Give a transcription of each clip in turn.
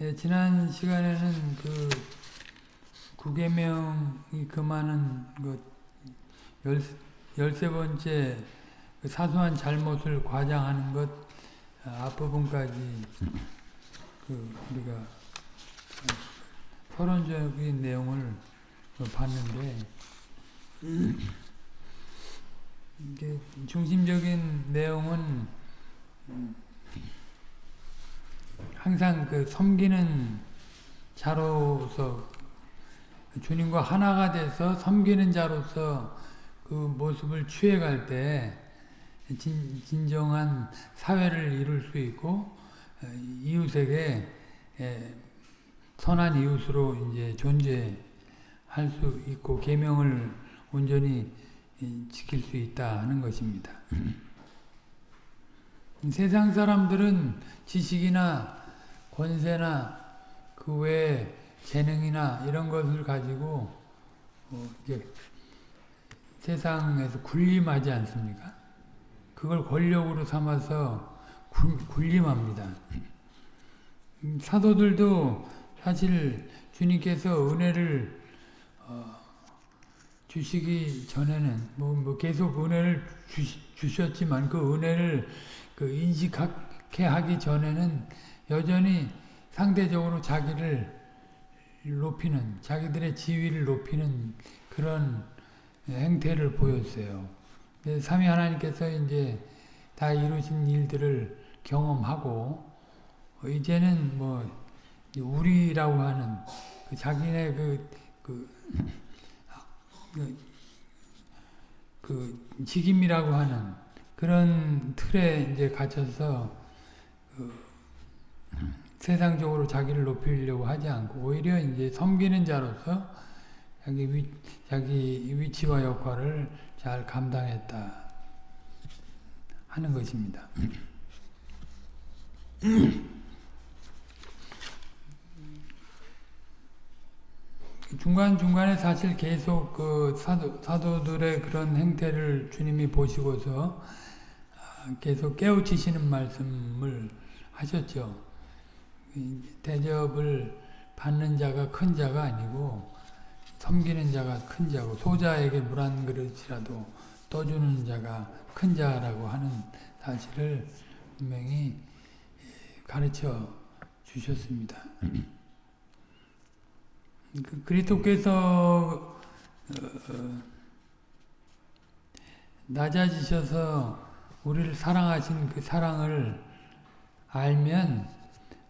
예, 지난 시간에는 그 구계명이 금하는 그 열, 열세 번째 그 사소한 잘못을 과장하는 것 아, 앞부분까지 그 우리가 서론적인 내용을 봤는데 이게 중심적인 내용은 항상 그 섬기는 자로서 주님과 하나가 돼서 섬기는 자로서 그 모습을 취해갈 때 진, 진정한 사회를 이룰 수 있고 이웃에게 선한 이웃으로 이제 존재할 수 있고 계명을 온전히 지킬 수 있다 하는 것입니다. 세상 사람들은 지식이나 권세나 그 외에 재능이나 이런 것을 가지고 어 세상에서 군림하지 않습니까? 그걸 권력으로 삼아서 군, 군림합니다. 사도들도 사실 주님께서 은혜를 어 주시기 전에는 뭐, 뭐 계속 은혜를 주, 셨지만 그 은혜를 그 인식하게 하기 전에는 여전히 상대적으로 자기를 높이는 자기들의 지위를 높이는 그런 행태를 보였어요. 삼위 하나님께서 이제 다 이루신 일들을 경험하고 이제는 뭐 우리라고 하는 그 자기네 그, 그, 그, 그 직임이라고 하는 그런 틀에 이제 갇혀서 그 세상적으로 자기를 높이려고 하지 않고 오히려 이제 섬기는 자로서 자기 위, 자기 위치와 역할을 잘 감당했다 하는 것입니다. 중간중간에 사실 계속 그 사도, 사도들의 그런 행태를 주님이 보시고서 아, 계속 깨우치시는 말씀을 하셨죠. 대접을 받는 자가 큰 자가 아니고 섬기는 자가 큰 자고 소자에게 물 한 그릇이라도 떠주는 자가 큰 자라고 하는 사실을 분명히 가르쳐 주셨습니다. 그 그리스도께서 어, 낮아지셔서 우리를 사랑하신 그 사랑을 알면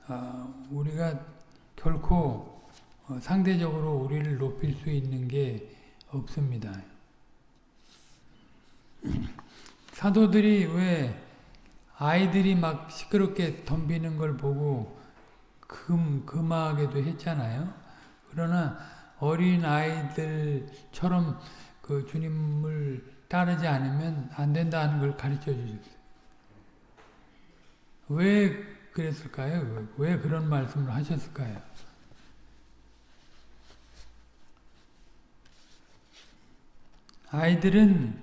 어, 우리가 결코 어, 상대적으로 우리를 높일 수 있는 게 없습니다. 사도들이 왜 아이들이 막 시끄럽게 덤비는 걸 보고 금, 금하게도 했잖아요. 그러나 어린 아이들처럼 그 주님을 따르지 않으면 안 된다는 걸 가르쳐 주셨어요. 왜 그랬을까요? 왜 그런 말씀을 하셨을까요? 아이들은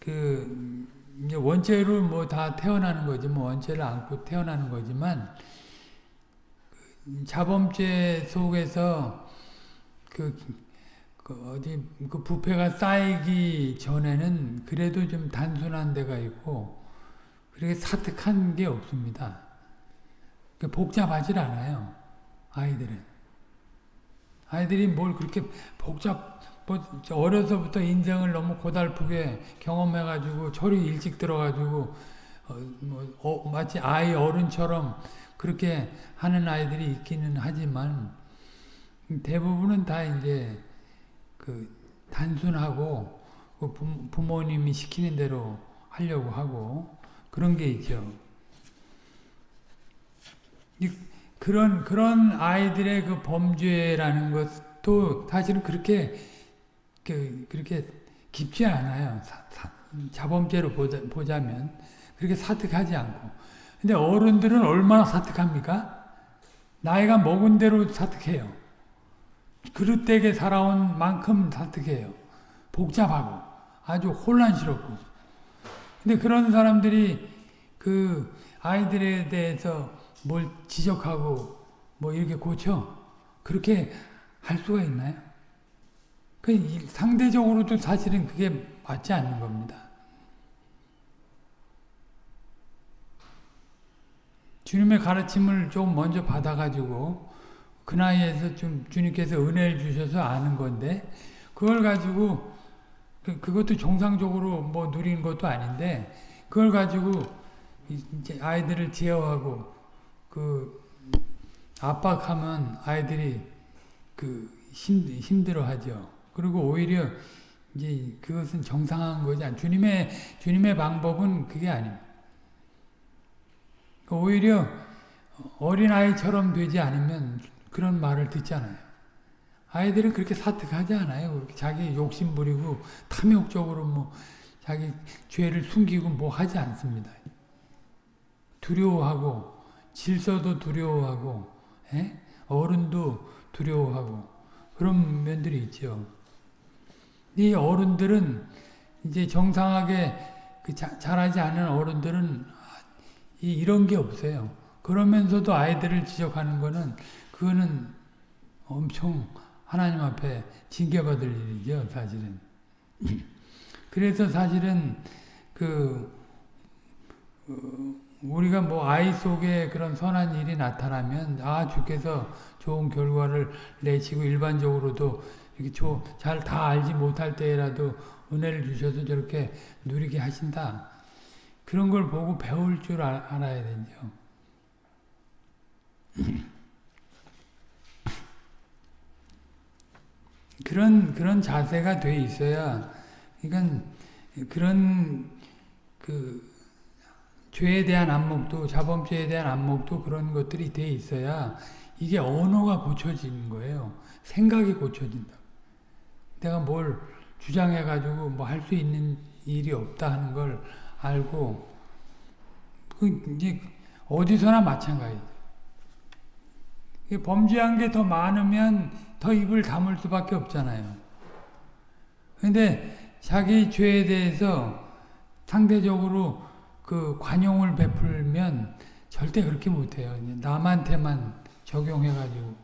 그 원죄로 뭐 다 태어나는 거지 뭐 원죄를 안고 태어나는 거지만 그 자범죄 속에서 그, 그 어디 그 부패가 쌓이기 전에는 그래도 좀 단순한 데가 있고 그렇게 사특한 게 없습니다. 복잡하질 않아요. 아이들은. 아이들이 뭘 그렇게 복잡 뭐 어려서부터 인생을 너무 고달프게 경험해가지고 철이 일찍 들어가지고 어, 뭐, 어, 마치 아이 어른처럼 그렇게 하는 아이들이 있기는 하지만 대부분은 다 이제 그 단순하고 그 부모님이 시키는 대로 하려고 하고 그런 게 있죠. 그런 그런 아이들의 그 범죄라는 것도 사실은 그렇게 그 그렇게 깊지 않아요. 사, 사, 자범죄로 보자, 보자면 그렇게 사특하지 않고. 근데 어른들은 얼마나 사특합니까? 나이가 먹은 대로 사특해요. 그릇되게 살아온 만큼 사특해요. 복잡하고 아주 혼란스럽고 근데 그런 사람들이 그 아이들에 대해서 뭘 지적하고 뭐 이렇게 고쳐 그렇게 할 수가 있나요? 그 상대적으로도 사실은 그게 맞지 않는 겁니다. 주님의 가르침을 좀 먼저 받아가지고 그 나이에서 좀 주님께서 은혜를 주셔서 아는 건데 그걸 가지고 그, 그것도 정상적으로 뭐 누린 것도 아닌데 그걸 가지고 이제 아이들을 제어하고 그 압박하면 아이들이 그 힘, 힘들어하죠. 그리고 오히려 이제 그것은 정상한 거지 않. 주님의 주님의 방법은 그게 아닙니다. 오히려 어린 아이처럼 되지 않으면 그런 말을 듣잖아요. 아이들은 그렇게 사특하지 않아요. 자기 욕심 부리고 탐욕적으로 뭐 자기 죄를 숨기고 뭐 하지 않습니다. 두려워하고 질서도 두려워하고 에? 예? 어른도 두려워하고 그런 면들이 있죠. 이 어른들은 이제 정상하게 그 자, 잘하지 않은 어른들은 이, 이런 게 없어요. 그러면서도 아이들을 지적하는 거는 그거는 엄청 하나님 앞에 징계받을 일이죠, 사실은. 그래서 사실은 그 어, 우리가 뭐 아이 속에 그런 선한 일이 나타나면 아 주께서 좋은 결과를 내시고 일반적으로도 이렇게 잘 다 알지 못할 때라도 은혜를 주셔서 저렇게 누리게 하신다. 그런 걸 보고 배울 줄 아, 알아야 되죠. 그런 그런 자세가 돼 있어야 그러니까 그런 그 죄에 대한 안목도 자범죄에 대한 안목도 그런 것들이 돼 있어야 이게 언어가 고쳐지는 거예요. 생각이 고쳐진다. 내가 뭘 주장해 가지고 뭐 할 수 있는 일이 없다 하는 걸 알고 그 이제 어디서나 마찬가지. 범죄한 게 더 많으면 더 입을 다물 수밖에 없잖아요. 근데 자기 죄에 대해서 상대적으로 그 관용을 베풀면 절대 그렇게 못해요. 남한테만 적용해가지고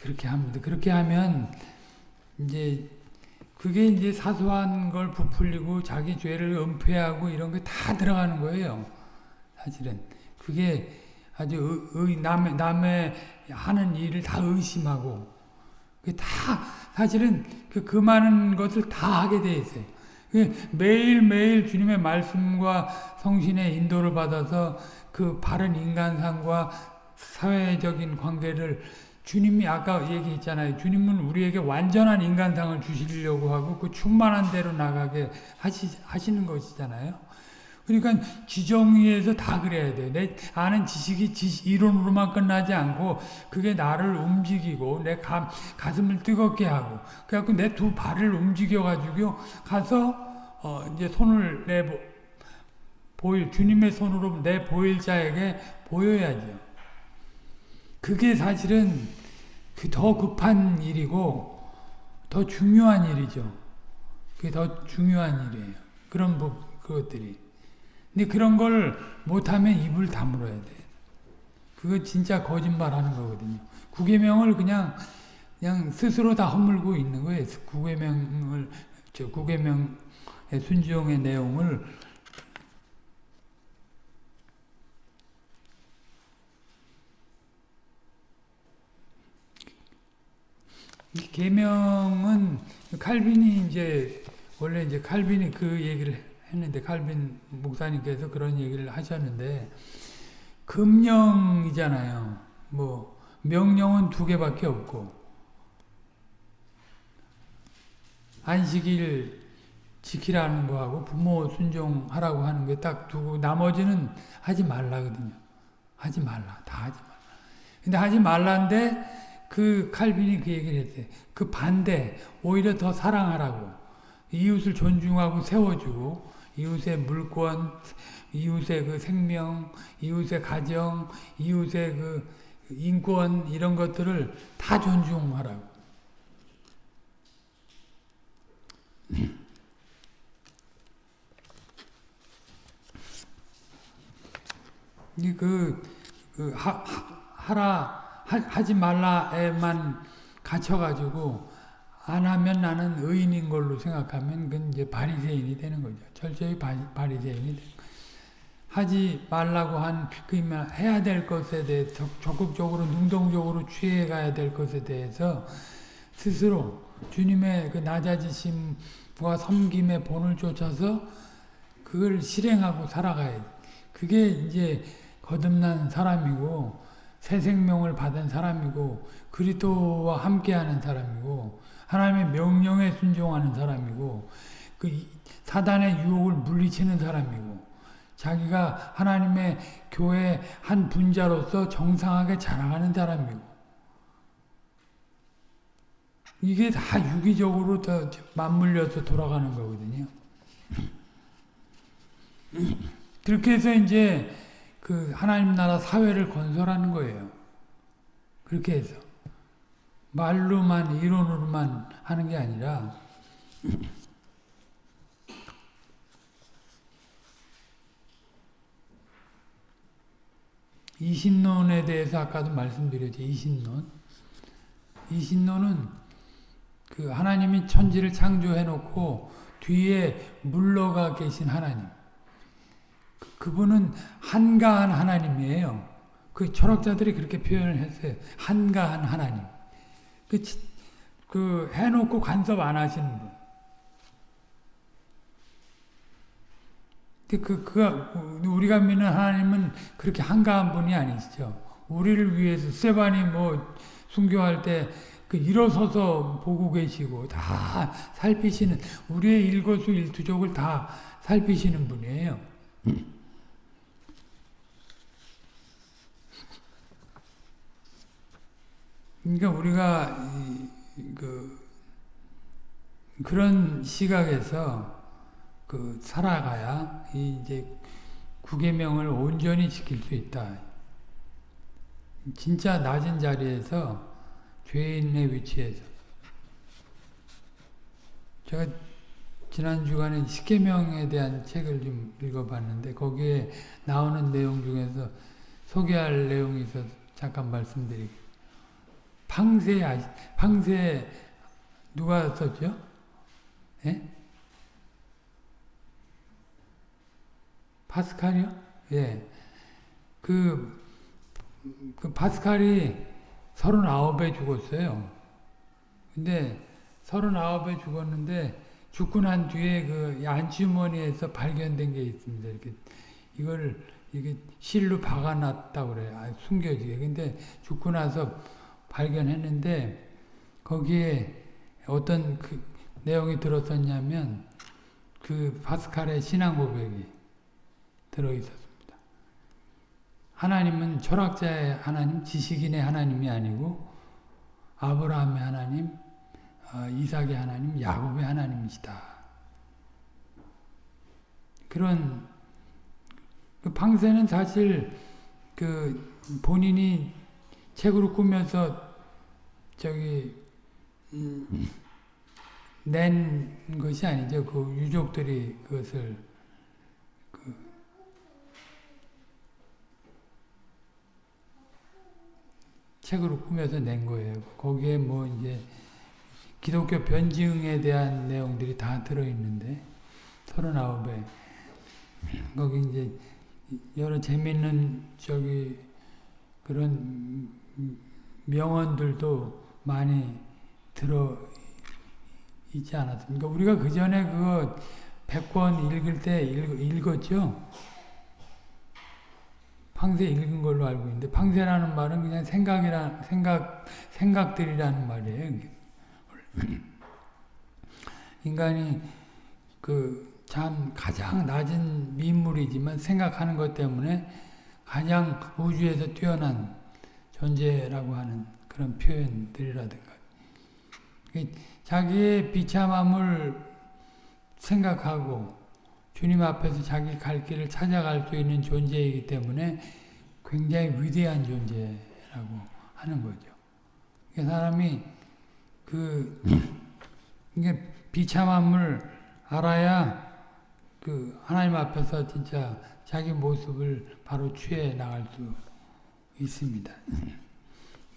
그렇게 합니다. 그렇게 하면 이제 그게 이제 사소한 걸 부풀리고 자기 죄를 은폐하고 이런 게 다 들어가는 거예요. 사실은 그게 아주 의, 남의, 남의 하는 일을 다 의심하고 다 사실은 그, 그 많은 것을 다 하게 돼 있어요. 매일매일 주님의 말씀과 성신의 인도를 받아서 그 바른 인간상과 사회적인 관계를 주님이 아까 얘기했잖아요. 주님은 우리에게 완전한 인간상을 주시려고 하고 그 충만한 대로 나가게 하시, 하시는 것이잖아요. 그러니까 지정위에서 다 그래야 돼. 내 아는 지식이 지식, 이론으로만 끝나지 않고 그게 나를 움직이고 내 가, 가슴을 뜨겁게 하고 그래갖고 내 두 발을 움직여가지고 가서 어 이제 손을 내 보일 주님의 손으로 내 보일 자에게 보여야죠. 그게 사실은 그 더 급한 일이고 더 중요한 일이죠. 그게 더 중요한 일이에요. 그런 부, 그것들이. 근데 그런 걸 못하면 입을 다물어야 돼. 그거 진짜 거짓말 하는 거거든요. 구계명을 그냥, 그냥 스스로 다 허물고 있는 거예요. 구계명을, 저 구계명의 순종의 내용을 계명은 칼빈이 이제 원래 이제 칼빈이 그 얘기를 했는데 칼빈 목사님께서 그런 얘기를 하셨는데 금령이잖아요. 뭐 명령은 두 개밖에 없고 안식일 지키라는 거하고 부모 순종하라고 하는 게 딱 두고 나머지는 하지 말라거든요. 하지 말라. 다 하지 말라. 근데 하지 말라인데 그 칼빈이 그 얘기를 했어요. 그 반대 오히려 더 사랑하라고 이웃을 존중하고 세워주고 이웃의 물권, 이웃의 그 생명, 이웃의 가정, 이웃의 그 인권 이런 것들을 다 존중하라고. 이그 그, 그 하라 하, 하지 말라에만 갇혀가지고 안 하면 나는 의인인 걸로 생각하면 그건 이제 바리새인이 되는 거죠. 철저히 바, 바리새인이. 하지 말라고 한, 그, 해야 될 것에 대해 적- 적극적으로, 능동적으로 취해 가야 될 것에 대해서 스스로 주님의 그 낮아지심과 섬김의 본을 쫓아서 그걸 실행하고 살아가야 돼. 그게 이제 거듭난 사람이고, 새 생명을 받은 사람이고, 그리스도와 함께하는 사람이고, 하나님의 명령에 순종하는 사람이고, 그 이- 사단의 유혹을 물리치는 사람이고, 자기가 하나님의 교회 한 분자로서 정상하게 자라가는 사람이고 이게 다 유기적으로 더 맞물려서 돌아가는 거거든요. 그렇게 해서 이제 그 하나님 나라 사회를 건설하는 거예요. 그렇게 해서 말로만 이론으로만 하는 게 아니라 이신론에 대해서 아까도 말씀드렸죠. 이신론. 이신론은 그 하나님이 천지를 창조해 놓고 뒤에 물러가 계신 하나님. 그- 그분은 한가한 하나님이에요. 그 철학자들이 그렇게 표현을 했어요. 한가한 하나님. 그, 치- 그 해놓고 간섭 안 하시는 분. 그, 그, 그, 우리가 믿는 하나님은 그렇게 한가한 분이 아니시죠. 우리를 위해서, 세반이 뭐, 순교할 때, 그, 일어서서 보고 계시고, 다 살피시는, 우리의 일거수 일투족을 다 살피시는 분이에요. 그러니까 우리가, 이, 그, 그런 시각에서, 그 살아가야 이 이제 구계명을 온전히 지킬 수 있다. 진짜 낮은 자리에서 죄인의 위치에서 제가 지난 주간에 십계명에 대한 책을 좀 읽어봤는데 거기에 나오는 내용 중에서 소개할 내용이 있어서 잠깐 말씀드리고 팡세 아시 팡세 누가 썼죠? 예? 파스칼이요? 예. 그, 그 파스칼이 39에 죽었어요. 근데 39에 죽었는데 죽고 난 뒤에 그 안주머니에서 발견된 게 있습니다. 이렇게 이걸 이게 실로 박아놨다고 그래요. 아, 숨겨지게. 근데 죽고 나서 발견했는데 거기에 어떤 그 내용이 들었었냐면 그 파스칼의 신앙 고백이 들어 있었습니다. 하나님은 철학자의 하나님, 지식인의 하나님이 아니고 아브라함의 하나님, 어, 이삭의 하나님, 야곱의 하나님이시다. 그런 그 방세는 사실 그 본인이 책으로 꾸면서 저기 음, 낸 것이 아니죠. 그 유족들이 그것을 책으로 꾸며서 낸 거예요. 거기에 뭐 이제 기독교 변증에 대한 내용들이 다 들어있는데 서른아홉에 거기 이제 여러 재밌는 저기 그런 명언들도 많이 들어 있지 않았습니까? 우리가 그 전에 그거 100권 읽을 때 읽, 읽었죠? 팡세 읽은 걸로 알고 있는데 팡세라는 말은 그냥 생각이라 생각 생각들이라는 말이에요. 인간이 그 참 가장 낮은 민물이지만 생각하는 것 때문에 가장 우주에서 뛰어난 존재라고 하는 그런 표현들이라든가 자기의 비참함을 생각하고 주님 앞에서 자기 갈 길을 찾아갈 수 있는 존재이기 때문에 굉장히 위대한 존재라고 하는 거죠. 그 사람이 그 이게 비참함을 알아야 그그 하나님 앞에서 진짜 자기 모습을 바로 취해 나갈 수 있습니다.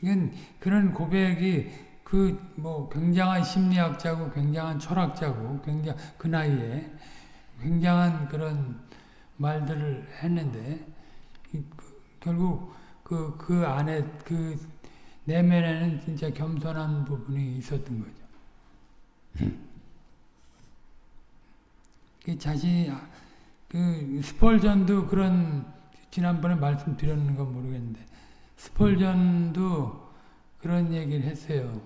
이건 그런 고백이 그 뭐 굉장한 심리학자고 굉장한 철학자고 굉장 그 나이에 굉장한 그런 말들을 했는데 그, 결국 그, 그 안에 그 내면에는 진짜 겸손한 부분이 있었던 거죠. 그 자신 그 스펄전도 그런 지난번에 말씀드렸는 건 모르겠는데 스펄전도 그런 얘기를 했어요.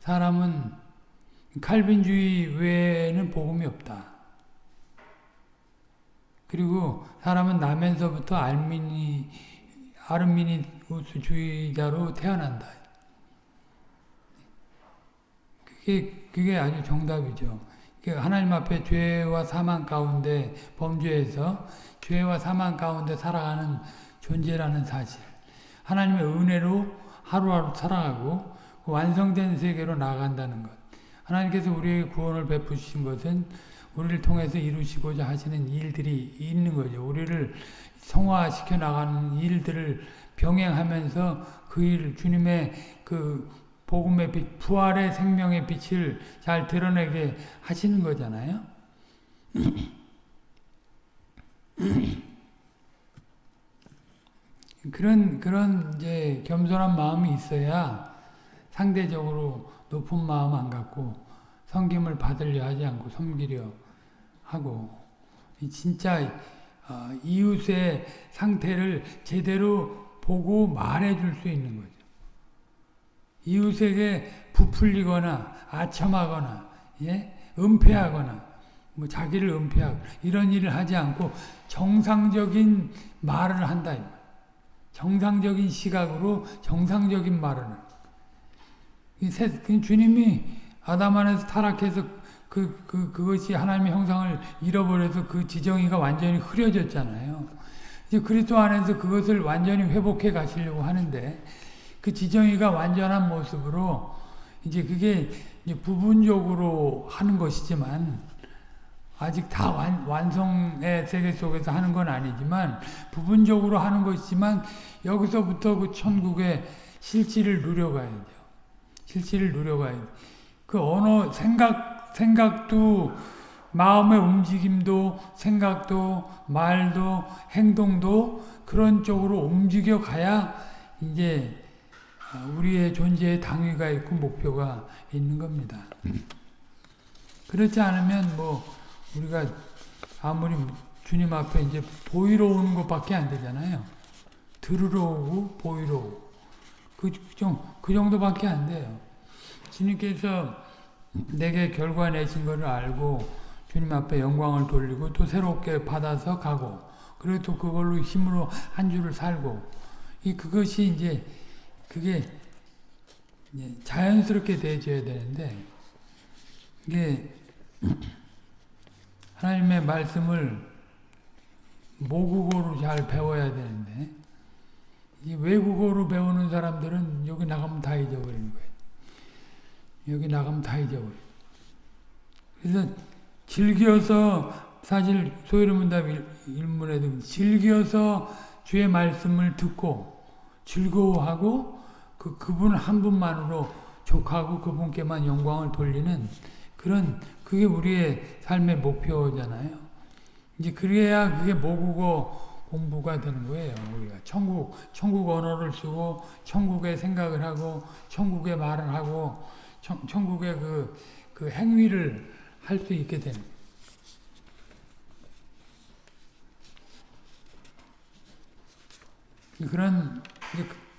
사람은 칼빈주의 외에는 복음이 없다. 그리고 사람은 나면서부터 알미니 아르미니우스주의자로 태어난다. 그게 그게 아주 정답이죠. 하나님 앞에 죄와 사망 가운데 범죄에서 죄와 사망 가운데 살아가는 존재라는 사실. 하나님의 은혜로 하루하루 살아가고 완성된 세계로 나아간다는 것. 하나님께서 우리에게 구원을 베푸신 것은 우리를 통해서 이루시고자 하시는 일들이 있는 거죠. 우리를 성화시켜 나가는 일들을 병행하면서 그 일, 주님의 그 복음의 빛, 부활의 생명의 빛을 잘 드러내게 하시는 거잖아요. 그런, 그런 이제 겸손한 마음이 있어야 상대적으로 높은 마음 안 갖고 섬김을 받으려 하지 않고 섬기려 하고 진짜 어, 이웃의 상태를 제대로 보고 말해줄 수 있는 거죠. 이웃에게 부풀리거나 아첨하거나 예? 은폐하거나 뭐 자기를 은폐하고 이런 일을 하지 않고 정상적인 말을 한다. 정상적인 시각으로 정상적인 말을 그 주님이 아담 안에서 타락해서 그, 그, 그것이 하나님의 형상을 잃어버려서 그 지정이가 완전히 흐려졌잖아요. 이제 그리스도 안에서 그것을 완전히 회복해 가시려고 하는데, 그 지정이가 완전한 모습으로, 이제 그게 이제 부분적으로 하는 것이지만, 아직 다 완, 완성의 세계 속에서 하는 건 아니지만, 부분적으로 하는 것이지만, 여기서부터 그 천국의 실질을 누려가야죠. 실질을 누려가야죠. 그 언어, 생각, 생각도 마음의 움직임도 생각도 말도 행동도 그런 쪽으로 움직여 가야 이제 우리의 존재에 당위가 있고 목표가 있는 겁니다. 그렇지 않으면 뭐 우리가 아무리 주님 앞에 이제 보이러 오는 것밖에 안 되잖아요. 들으러 오고 보이러 오고 그, 그 정도밖에 안 돼요. 주님께서 내게 결과 내신 것을 알고 주님 앞에 영광을 돌리고 또 새롭게 받아서 가고 그리고 또 그걸로 힘으로 한 주를 살고 이 그것이 이제 그게 자연스럽게 되어져야 되는데 이게 하나님의 말씀을 모국어로 잘 배워야 되는데 이 외국어로 배우는 사람들은 여기 나가면 다 잊어버리는 거예요. 여기 나가면 다 잊어버려. 그래서 즐겨서 사실 소이름문답 일문에도 즐겨서 주의 말씀을 듣고 즐거워하고 그 그분 한 분만으로 족하고 그분께만 영광을 돌리는 그런 그게 우리의 삶의 목표잖아요. 이제 그래야 그게 모국어 공부가 되는 거예요. 우리가 천국 천국 언어를 쓰고 천국의 생각을 하고 천국의 말을 하고 천, 천국의 그, 그 행위를 할 수 있게 되는 그런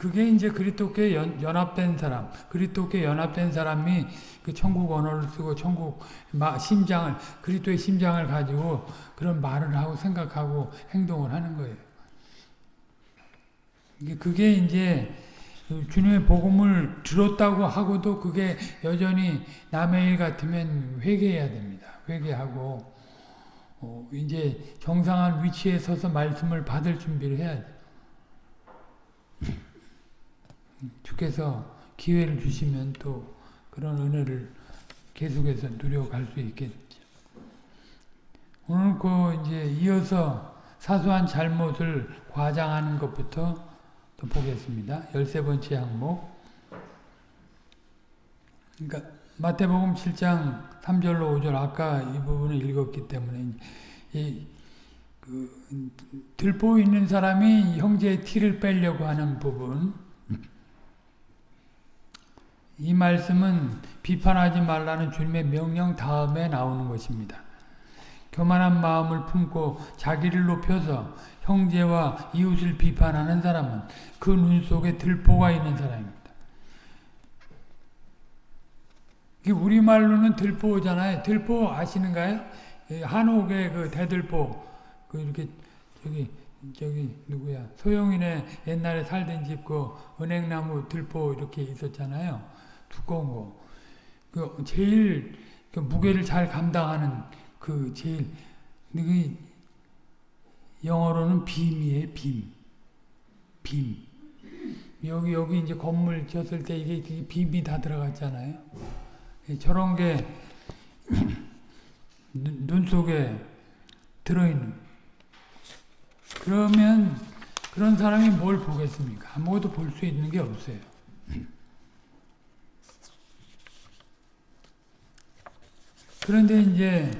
그게 이제 그리스도께 연합된 사람, 그리스도께 연합된 사람이 그 천국 언어를 쓰고 천국 심장을 그리스도의 심장을 가지고 그런 말을 하고 생각하고 행동을 하는 거예요. 그게 이제 주님의 복음을 들었다고 하고도 그게 여전히 남의 일 같으면 회개해야 됩니다. 회개하고 어, 이제 정상한 위치에 서서 말씀을 받을 준비를 해야 돼. 주께서 기회를 주시면 또 그런 은혜를 계속해서 누려갈 수 있겠죠. 오늘 그 이제 이어서 사소한 잘못을 과장하는 것부터 또 보겠습니다. 13번째 항목. 그러니까 마태복음 7장 3절로 5절 아까 이 부분을 읽었기 때문에 이, 그, 들보 있는 사람이 형제의 티를 빼려고 하는 부분 이 말씀은 비판하지 말라는 주님의 명령 다음에 나오는 것입니다. 교만한 마음을 품고 자기를 높여서 형제와 이웃을 비판하는 사람은 그 눈 속에 들보가 있는 사람입니다. 우리말로는 들보잖아요. 들보 아시는가요? 한옥의 그 대들보, 그 이렇게 저기 저기 누구야 소영이네 옛날에 살던 집 그 은행나무 들보 이렇게 있었잖아요. 두꺼운 거. 그 제일 그 무게를 잘 감당하는 그 제일 그 영어로는 빔이에요. 빔. 빔. 여기 여기 이제 건물 지었을 때 이게 빔이 다 들어갔잖아요. 저런 게 눈 속에 들어있는 그러면 그런 사람이 뭘 보겠습니까? 아무것도 볼 수 있는 게 없어요. 그런데 이제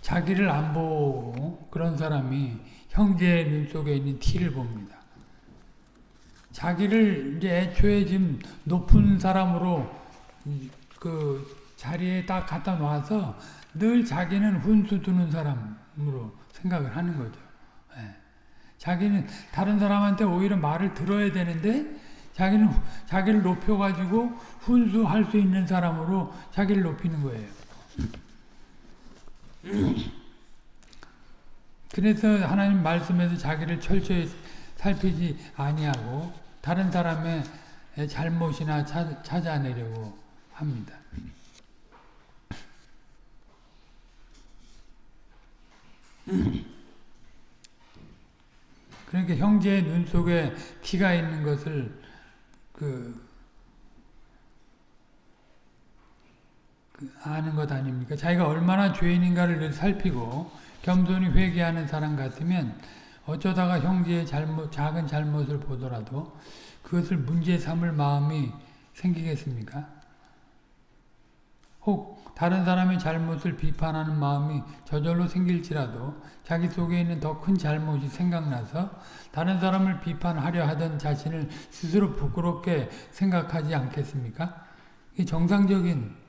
자기를 안 보고 그런 사람이 형제의 눈 속에 있는 티를 봅니다. 자기를 이제 애초에 지금 높은 사람으로 그 자리에 딱 갖다 놔서 늘 자기는 훈수 두는 사람으로 생각을 하는 거죠. 네. 자기는 다른 사람한테 오히려 말을 들어야 되는데 자기는 자기를 높여가지고 훈수할 수 있는 사람으로 자기를 높이는 거예요. 그래서 하나님 말씀에서 자기를 철저히 살피지 아니하고 다른 사람의 잘못이나 찾아내려고 합니다. 그러니까 형제의 눈 속에 티가 있는 것을 그, 그 아는 것 아닙니까? 자기가 얼마나 죄인인가를 살피고 겸손히 회개하는 사람 같으면 어쩌다가 형제의 잘못, 작은 잘못을 보더라도 그것을 문제 삼을 마음이 생기겠습니까? 혹 다른 사람의 잘못을 비판하는 마음이 저절로 생길지라도 자기 속에 있는 더 큰 잘못이 생각나서 다른 사람을 비판하려 하던 자신을 스스로 부끄럽게 생각하지 않겠습니까? 이 정상적인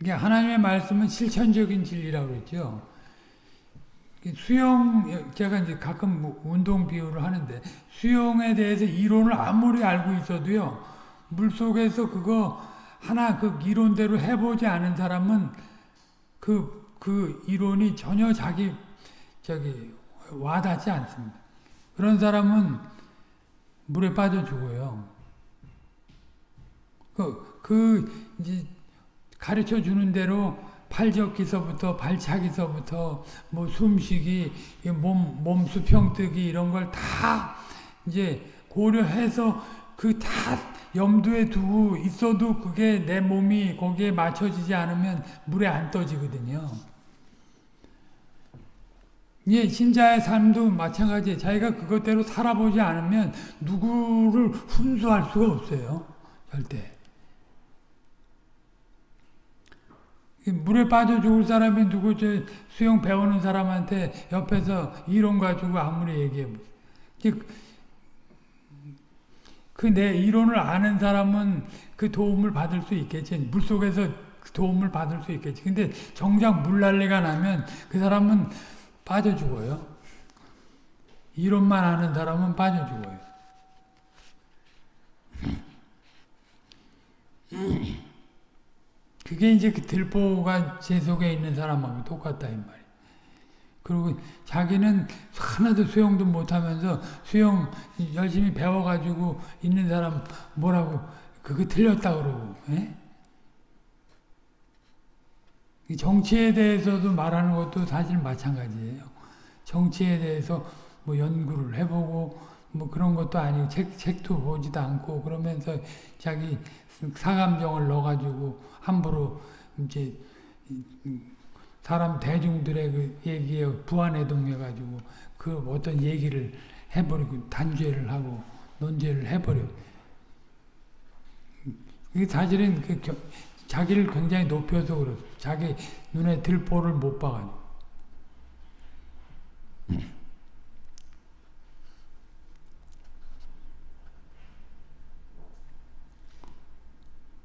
이게 하나님의 말씀은 실천적인 진리라고 그랬죠. 수영, 제가 이제 가끔 뭐 운동 비유를 하는데, 수영에 대해서 이론을 아무리 알고 있어도요, 물 속에서 그거 하나 그 이론대로 해보지 않은 사람은 그, 그 이론이 전혀 자기, 저기, 와닿지 않습니다. 그런 사람은 물에 빠져 죽어요. 그, 그, 이제, 가르쳐 주는 대로 팔적기서부터 발차기서부터 뭐 숨쉬기, 몸, 몸 수 평뜨기 이런 걸 다 이제 고려해서 그 다 염두에 두고 있어도 그게 내 몸이 거기에 맞춰지지 않으면 물에 안 떠지거든요. 예, 신자의 삶도 마찬가지예요. 자기가 그것대로 살아보지 않으면 누구를 훈수할 수가 없어요. 절대. 물에 빠져 죽을 사람이 누구 저 수영 배우는 사람한테 옆에서 이론 가지고 아무리 얘기해 그 이론을 아는 사람은 그 도움을 받을 수 있겠지. 물 속에서 도움을 받을 수 있겠지. 근데 정작 물난리가 나면 그 사람은 빠져 죽어요. 이론만 아는 사람은 빠져 죽어요. 그게 이제 그 들보가 제 속에 있는 사람하고 똑같다 이 말이에요. 그리고 자기는 하나도 수영도 못하면서 수영 열심히 배워가지고 있는 사람 뭐라고 그거 틀렸다 그러고 에? 정치에 대해서도 말하는 것도 사실 마찬가지예요. 정치에 대해서 뭐 연구를 해보고 뭐 그런 것도 아니고 책, 책도 보지도 않고 그러면서 자기 사감정을 넣어가지고 함부로 이제 사람 대중들의 그 얘기에 부안해동해가지고 그 어떤 얘기를 해버리고 단죄를 하고 논죄를 해버려. 이게 사실은 그 겨, 자기를 굉장히 높여서 그렇어. 자기 눈에 들보를 못 봐가지고.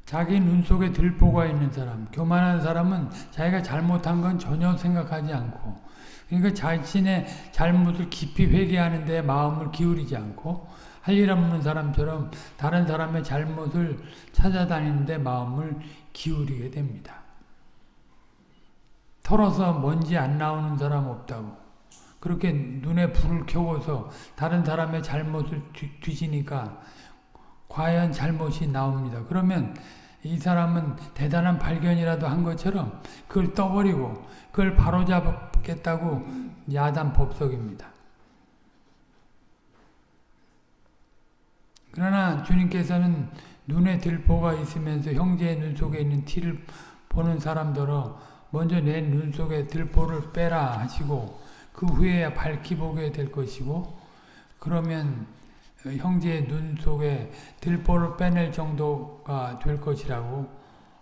자기 눈 속에 들보가 있는 사람, 교만한 사람은 자기가 잘못한 건 전혀 생각하지 않고, 그러니까 자신의 잘못을 깊이 회개하는 데 마음을 기울이지 않고, 할 일 없는 사람처럼 다른 사람의 잘못을 찾아다니는 데 마음을 기울이게 됩니다. 털어서 먼지 안 나오는 사람 없다고. 그렇게 눈에 불을 켜고서 다른 사람의 잘못을 뒤지니까 과연 잘못이 나옵니다. 그러면 이 사람은 대단한 발견이라도 한 것처럼 그걸 떠버리고 그걸 바로잡겠다고 야단 법석입니다. 그러나 주님께서는 눈에 들보가 있으면서 형제의 눈 속에 있는 티를 보는 사람들어 먼저 내 눈 속에 들보를 빼라 하시고 그 후에 밝히 보게 될 것이고 그러면 형제의 눈 속에 들보를 빼낼 정도가 될 것이라고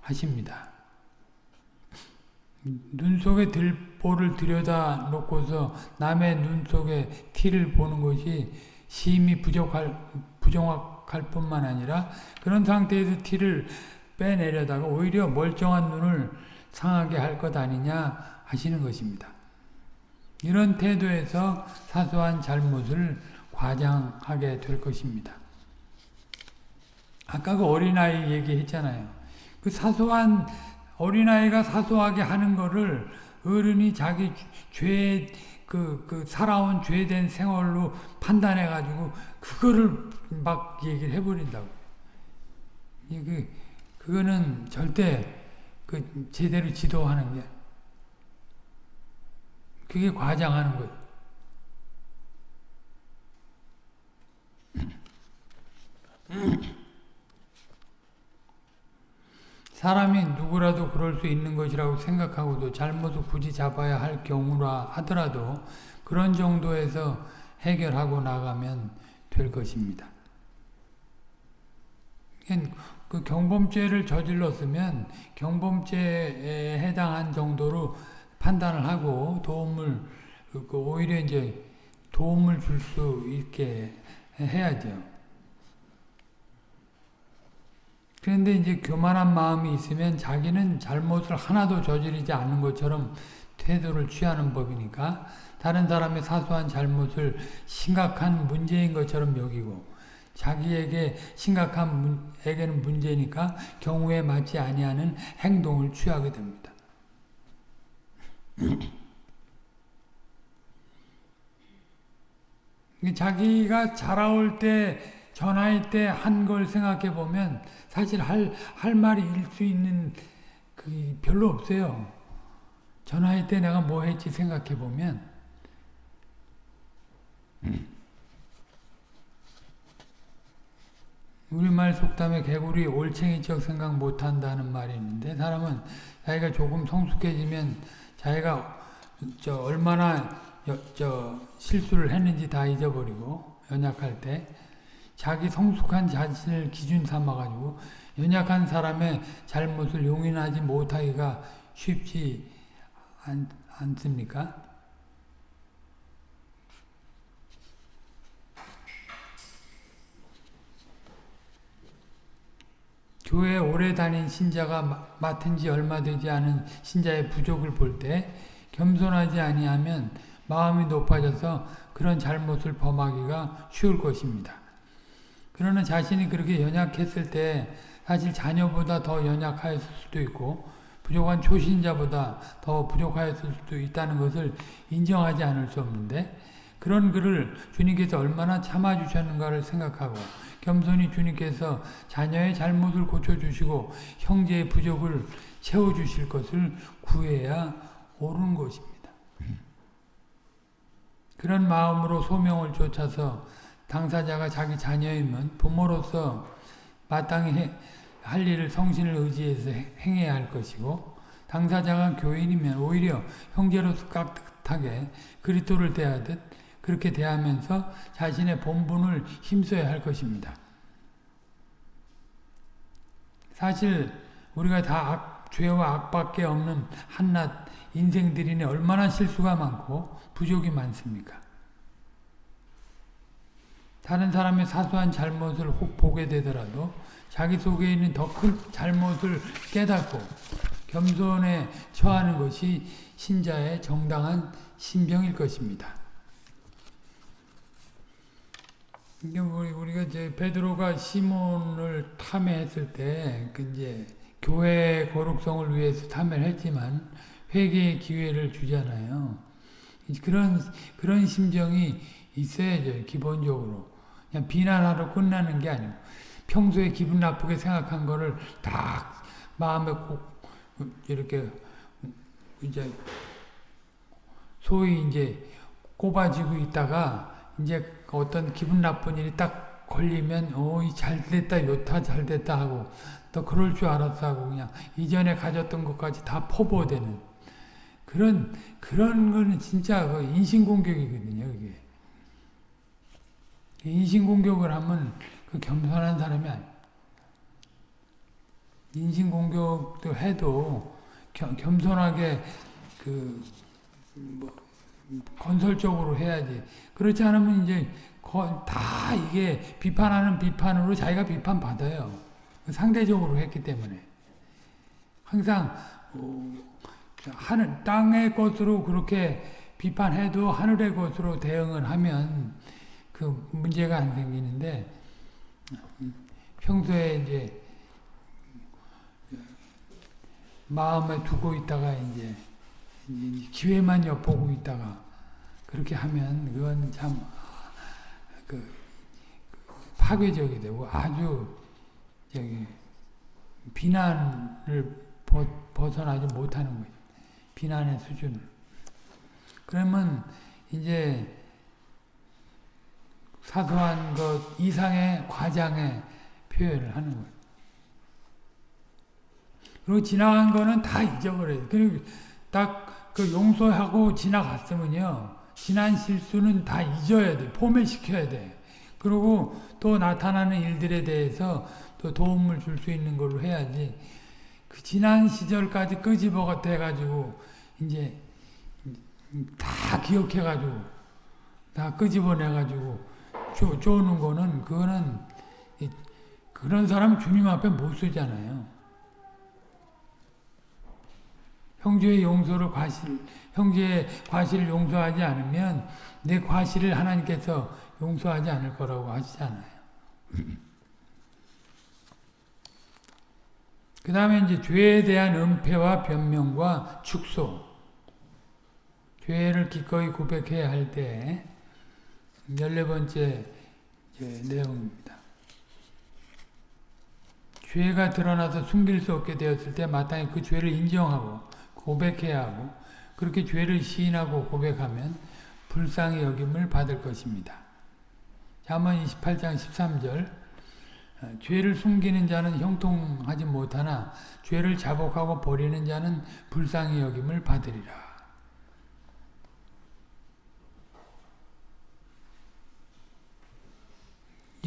하십니다. 눈 속에 들보를 들여다 놓고서 남의 눈 속에 티를 보는 것이 심히 부족할, 부정확할 뿐만 아니라 그런 상태에서 티를 빼내려다가 오히려 멀쩡한 눈을 상하게 할 것 아니냐 하시는 것입니다. 이런 태도에서 사소한 잘못을 과장하게 될 것입니다. 아까 그 어린아이 얘기했잖아요. 그 사소한 어린아이가 사소하게 하는 거를 어른이 자기 죄, 그, 그, 살아온 죄된 생활로 판단해가지고, 그거를 막 얘기를 해버린다고. 그, 그거는 절대, 그, 제대로 지도하는 게, 그게 과장하는 거예요. 사람이 누구라도 그럴 수 있는 것이라고 생각하고도 잘못을 굳이 잡아야 할 경우라 하더라도 그런 정도에서 해결하고 나가면 될 것입니다. 그 경범죄를 저질렀으면 경범죄에 해당한 정도로 판단을 하고 도움을 그 오히려 이제 도움을 줄 수 있게 해야죠. 그런데 이제 교만한 마음이 있으면 자기는 잘못을 하나도 저지르지 않는 것처럼 태도를 취하는 법이니까 다른 사람의 사소한 잘못을 심각한 문제인 것처럼 여기고 자기에게 심각한 문, 에게는 문제니까 경우에 맞지 아니하는 행동을 취하게 됩니다. 자기가 자라올 때 전화할 때한 걸 생각해 보면 사실 할, 할 말이 일 수 있는 그 별로 없어요. 전화할 때 내가 뭐 했지 생각해 보면 우리말 속담에 개구리 올챙이적 생각 못한다는 말이 있는데 사람은 자기가 조금 성숙해지면 자기가 저 얼마나 여, 저 실수를 했는지 다 잊어버리고 연약할 때 자기 성숙한 자신을 기준 삼아가지고 연약한 사람의 잘못을 용인하지 못하기가 쉽지 않, 않습니까? 교회 오래 다닌 신자가 맡은 지 얼마 되지 않은 신자의 부족을 볼 때 겸손하지 아니하면 마음이 높아져서 그런 잘못을 범하기가 쉬울 것입니다. 그러나 자신이 그렇게 연약했을 때 사실 자녀보다 더 연약하였을 수도 있고 부족한 초신자보다 더 부족하였을 수도 있다는 것을 인정하지 않을 수 없는데 그런 그를 주님께서 얼마나 참아주셨는가를 생각하고 겸손히 주님께서 자녀의 잘못을 고쳐주시고 형제의 부족을 채워주실 것을 구해야 옳은 것입니다. 그런 마음으로 소명을 쫓아서 당사자가 자기 자녀이면 부모로서 마땅히 해, 할 일을 성신을 의지해서 행해야 할 것이고 당사자가 교인이면 오히려 형제로서 깍듯하게 그리스도를 대하듯 그렇게 대하면서 자신의 본분을 힘써야 할 것입니다. 사실 우리가 다 악, 죄와 악밖에 없는 한낱 인생들이니 얼마나 실수가 많고 부족이 많습니까? 다른 사람의 사소한 잘못을 혹 보게 되더라도 자기 속에 있는 더 큰 잘못을 깨닫고 겸손에 처하는 것이 신자의 정당한 신병일 것입니다. 우리가 이제 베드로가 시몬을 탐해했을 때, 그 이제 교회 거룩성을 위해서 탐해를 했지만 회개의 기회를 주잖아요. 그런 그런 심정이 있어야죠. 기본적으로 그냥 비난하러 끝나는 게 아니고 평소에 기분 나쁘게 생각한 거를 딱 마음에 꼭 이렇게 이제 소위 이제 꼽아지고 있다가 이제 어떤 기분 나쁜 일이 딱 걸리면 어이 잘 됐다 요타 잘 됐다 하고 또 그럴 줄 알았어 하고 그냥 이전에 가졌던 것까지 다 포보되는 그런 그런 거는 진짜 그 인신공격이거든요 그게 인신공격을 하면 그 겸손한 사람이 아니 인신공격도 해도 겸, 겸손하게 그 뭐 건설적으로 해야지. 그렇지 않으면 이제 다 이게 비판하는 비판으로 자기가 비판받아요. 상대적으로 했기 때문에. 항상 어, 하늘 땅의 것으로 그렇게 비판해도 하늘의 것으로 대응을 하면 그 문제가 안 생기는데 평소에 이제 마음에 두고 있다가 이제 기회만 엿보고 있다가 그렇게 하면 그건 참 그 파괴적이 되고 아주 저기 비난을 벗어나지 못하는 거예요. 비난의 수준을. 그러면 이제 사소한 것 이상의 과장의 표현을 하는 거예요. 그리고 지나간 거는 다 잊어버려요. 그리고 딱 그 용서하고 지나갔으면요. 지난 실수는 다 잊어야 돼. 포맷시켜야 돼. 그리고 또 나타나는 일들에 대해서 또 도움을 줄 수 있는 걸로 해야지. 그 지난 시절까지 끄집어 대가지고 이제 다 기억해가지고 다 끄집어내가지고 쪼는 거는 그거는 그런 사람 주님 앞에 못 쓰잖아요. 형제의 용서를 과실, 형제의 과실을 용서하지 않으면 내 과실을 하나님께서 용서하지 않을 거라고 하시잖아요. 그 다음에 이제 죄에 대한 은폐와 변명과 축소. 죄를 기꺼이 고백해야 할 때, 14번째 내용입니다. 죄가 드러나서 숨길 수 없게 되었을 때 마땅히 그 죄를 인정하고 고백해야 하고 그렇게 죄를 시인하고 고백하면 불쌍히 여김을 받을 것입니다. 잠언 28장 13절 죄를 숨기는 자는 형통하지 못하나 죄를 자복하고 버리는 자는 불쌍히 여김을 받으리라.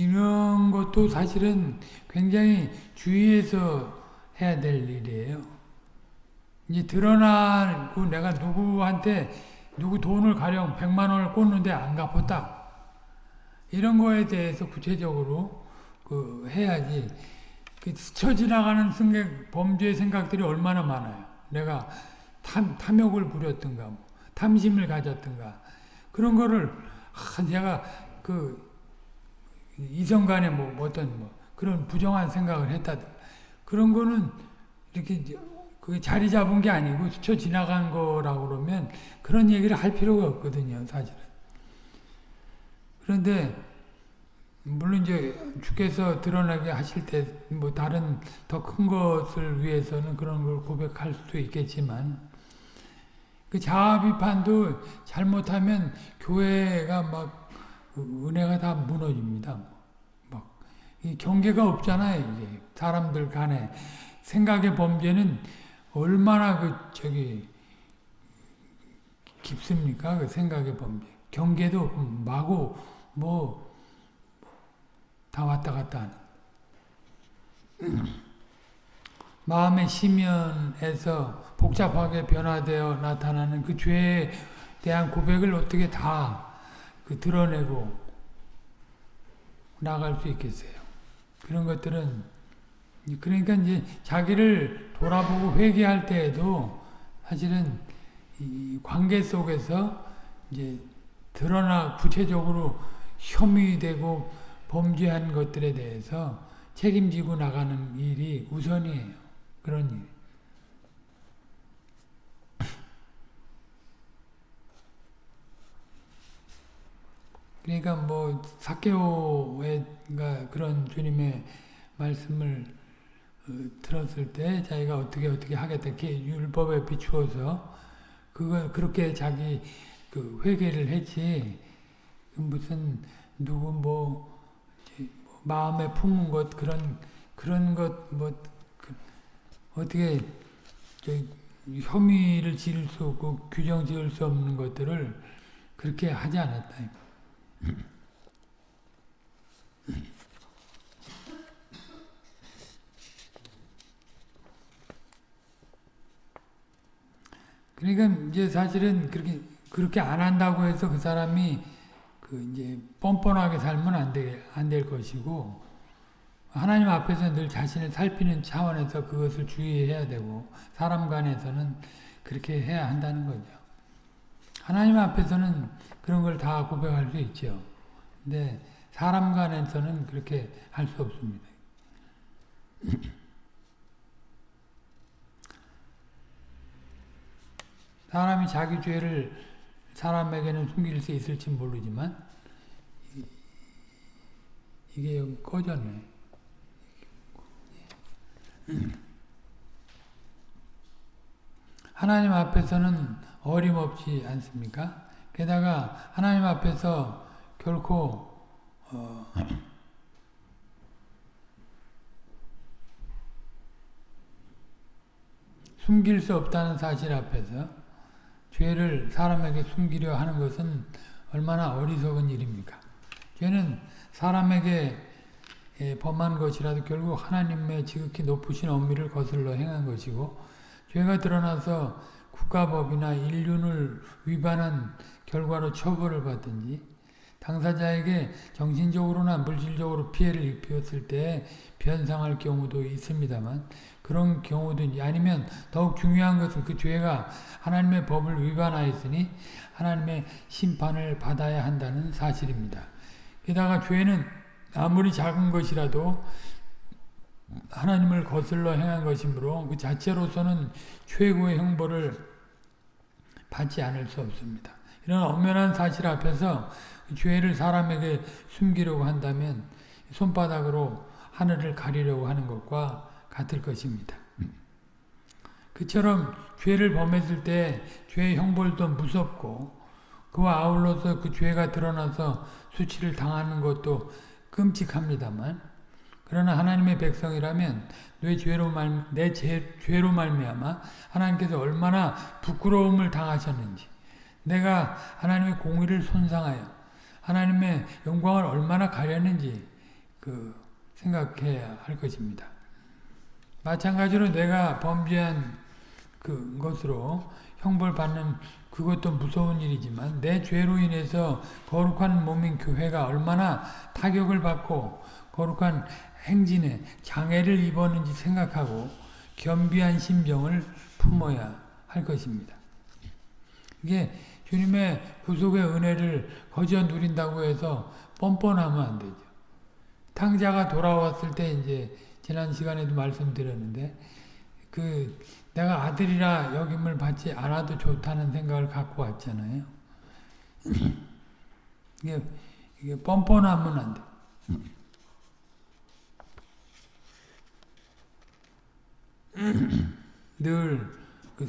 이런 것도 사실은 굉장히 주의해서 해야 될 일이에요. 이제 드러나고 내가 누구한테 누구 돈을 가령 100만 원을 꽂는데 안 갚았다. 이런 거에 대해서 구체적으로 그 해야지. 그 스쳐 지나가는 생각, 범죄 생각들이 얼마나 많아요. 내가 탐, 탐욕을 부렸든가, 뭐, 탐심을 가졌든가. 그런 거를, 아, 내가 그, 이성 간에 뭐, 어떤 뭐, 그런 부정한 생각을 했다. 그런 거는 이렇게 그게 자리 잡은 게 아니고 스쳐 지나간 거라고 그러면 그런 얘기를 할 필요가 없거든요, 사실은. 그런데 물론 이제 주께서 드러나게 하실 때 뭐 다른 더 큰 것을 위해서는 그런 걸 고백할 수도 있겠지만 그 자아 비판도 잘못하면 교회가 막그 은혜가 다 무너집니다. 막, 이 경계가 없잖아요, 이게. 사람들 간에. 생각의 범죄는 얼마나 그, 저기, 깊습니까? 그 생각의 범죄. 경계도 마구, 뭐, 다 왔다 갔다 하는. 마음의 심연에서 복잡하게 변화되어 나타나는 그 죄에 대한 고백을 어떻게 다 그 드러내고 나갈 수 있겠어요. 그런 것들은 그러니까 이제 자기를 돌아보고 회개할 때에도 사실은 이 관계 속에서 이제 드러나 구체적으로 혐의되고 범죄한 것들에 대해서 책임지고 나가는 일이 우선이에요. 그런 일. 그러니까 뭐 사케오가 그런 주님의 말씀을 어, 들었을 때 자기가 어떻게 어떻게 하겠다 이렇게 율법에 비추어서 그거 그렇게 자기 그 회개를 했지 그 무슨 누구 뭐, 뭐 마음에 품은 것 그런 그런 것뭐 그 어떻게 혐의를 지을 수 없고 규정 지을 수 없는 것들을 그렇게 하지 않았다. 그러니까 이제 사실은 그렇게 그렇게 안 한다고 해서 그 사람이 그 이제 뻔뻔하게 살면 안 돼, 안될 것이고 하나님 앞에서 늘 자신을 살피는 차원에서 그것을 주의해야 되고 사람 간에서는 그렇게 해야 한다는 거죠. 하나님 앞에서는 그런 걸 다 고백할 수 있죠. 근데 사람 간에서는 그렇게 할 수 없습니다. 사람이 자기 죄를 사람에게는 숨길 수 있을지 모르지만 이게 여기 꺼졌네. 하나님 앞에서는 어림없지 않습니까? 게다가 하나님 앞에서 결코 어, 숨길 수 없다는 사실 앞에서 죄를 사람에게 숨기려 하는 것은 얼마나 어리석은 일입니까? 죄는 사람에게 범한 것이라도 결국 하나님의 지극히 높으신 엄미를 거슬러 행한 것이고 죄가 드러나서 국가법이나 인륜을 위반한 결과로 처벌을 받든지 당사자에게 정신적으로나 물질적으로 피해를 입혔을 때 변상할 경우도 있습니다만 그런 경우든지 아니면 더욱 중요한 것은 그 죄가 하나님의 법을 위반하였으니 하나님의 심판을 받아야 한다는 사실입니다. 게다가 죄는 아무리 작은 것이라도 하나님을 거슬러 행한 것이므로 그 자체로서는 최고의 형벌을 받지 않을 수 없습니다. 이런 엄연한 사실 앞에서 죄를 사람에게 숨기려고 한다면 손바닥으로 하늘을 가리려고 하는 것과 같을 것입니다. 그처럼 죄를 범했을 때 죄의 형벌도 무섭고 그와 아울러서 그 죄가 드러나서 수치를 당하는 것도 끔찍합니다만 그러나 하나님의 백성이라면 내 죄로 말, 내 죄, 죄로 말미암아 하나님께서 얼마나 부끄러움을 당하셨는지 내가 하나님의 공의를 손상하여 하나님의 영광을 얼마나 가렸는지 그 생각해야 할 것입니다. 마찬가지로 내가 범죄한 그 것으로 형벌 받는 그것도 무서운 일이지만 내 죄로 인해서 거룩한 몸인 교회가 얼마나 타격을 받고 거룩한 행진에 장애를 입었는지 생각하고 겸비한 심정을 품어야 할 것입니다. 이게 주님의 구속의 은혜를 거저 누린다고 해서 뻔뻔하면 안 되죠. 탕자가 돌아왔을 때 이제 지난 시간에도 말씀드렸는데 그 내가 아들이라 여김을 받지 않아도 좋다는 생각을 갖고 왔잖아요. 이게 이게 뻔뻔하면 안 돼. 늘 그,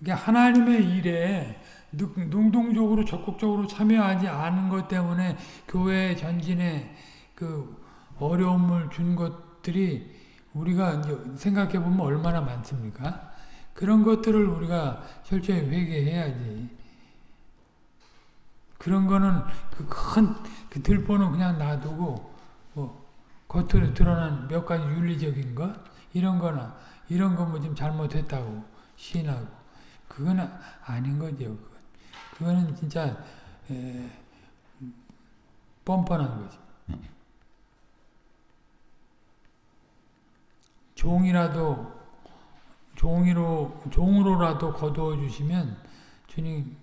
이게 하나님의 일에 능- 능동적으로 적극적으로 참여하지 않은 것 때문에 교회 전진에 그 어려움을 준 것들이 우리가 생각해 보면 얼마나 많습니까? 그런 것들을 우리가 철저히 회개해야지. 그런 거는 그 큰 그 들보는 그냥 놔두고 뭐 겉으로 드러난 몇 가지 윤리적인 것 이런 거나 이런 거뭐 좀 잘못했다고 시인하고 그건 아- 아닌 거죠. 그건. 그거는 진짜 에, 뻔뻔한 거지. 종이라도 종이로 종으로라도 거두어 주시면 주님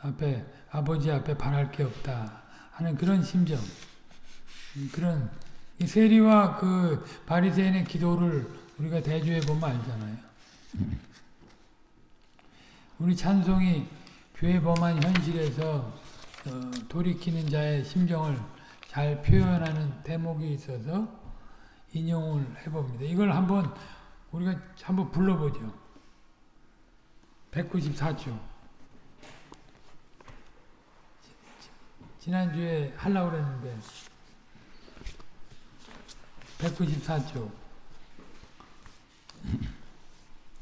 앞에 아버지 앞에 바랄 게 없다 하는 그런 심정, 음, 그런 이 세리와 그 바리새인의 기도를 우리가 대조해 보면 알잖아요. 우리 찬송이 죄 범한 현실에서 어, 돌이키는 자의 심정을 잘 표현하는 대목이 있어서 인용을 해봅니다. 이걸 한번 우리가 한번 불러보죠. 194조. 지난주에 하려고 그랬는데 194조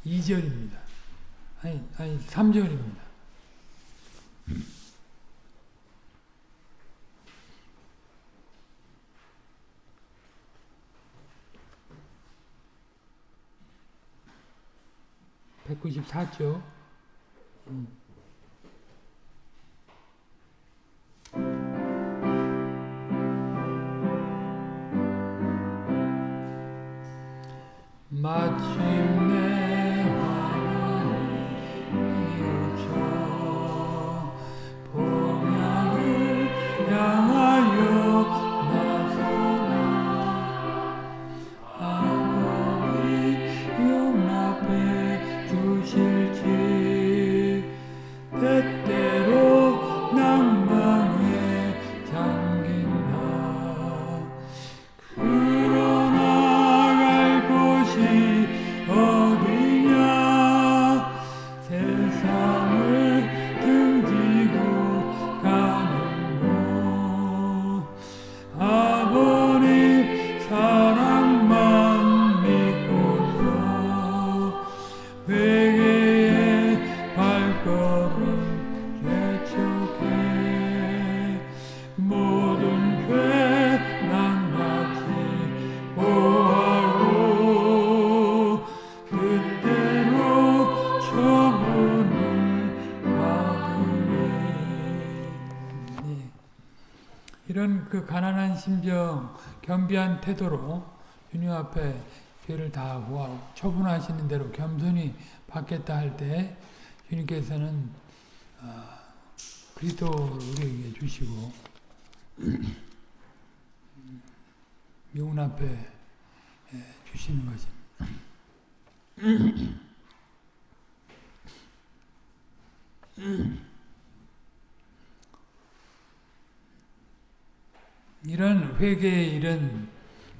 2절입니다. 아니, 아니 3절입니다. (194조) 마 침 가난한 심정, 겸비한 태도로 주님 앞에 죄를 다 구하고 처분하시는 대로 겸손히 받겠다 할 때 주님께서는 아, 그리스도를 우리에게 주시고 용납해 예, 주시는 것입니다. 이런 회개의 일은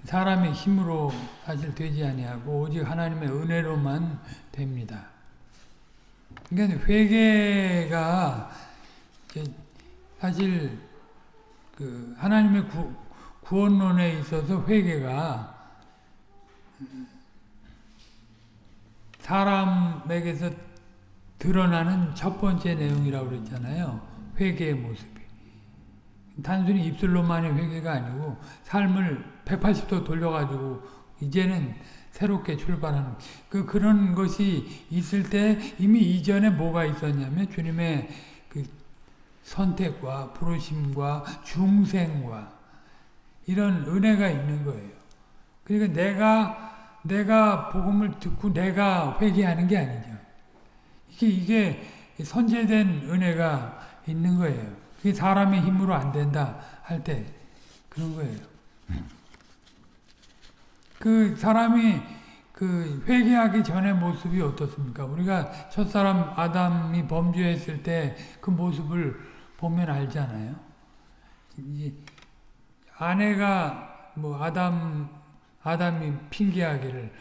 사람의 힘으로 사실 되지 아니하고 오직 하나님의 은혜로만 됩니다. 그러니까 회개가 사실 그 하나님의 구, 구원론에 있어서 회개가 사람에게서 드러나는 첫 번째 내용이라고 그랬잖아요. 회개의 모습이. 단순히 입술로만의 회개가 아니고 삶을 180도 돌려가지고 이제는 새롭게 출발하는 그 그런 것이 있을 때 이미 이전에 뭐가 있었냐면 주님의 그 선택과 부르심과 중생과 이런 은혜가 있는 거예요. 그러니까 내가 내가 복음을 듣고 내가 회개하는 게 아니죠. 이게 이게 선제된 은혜가 있는 거예요. 그게 사람의 힘으로 안 된다 할 때 그런 거예요. 그 사람이 그 회개하기 전의 모습이 어떻습니까? 우리가 첫사람 아담이 범죄했을 때 그 모습을 보면 알잖아요. 아내가 뭐 아담 아담이 핑계하기를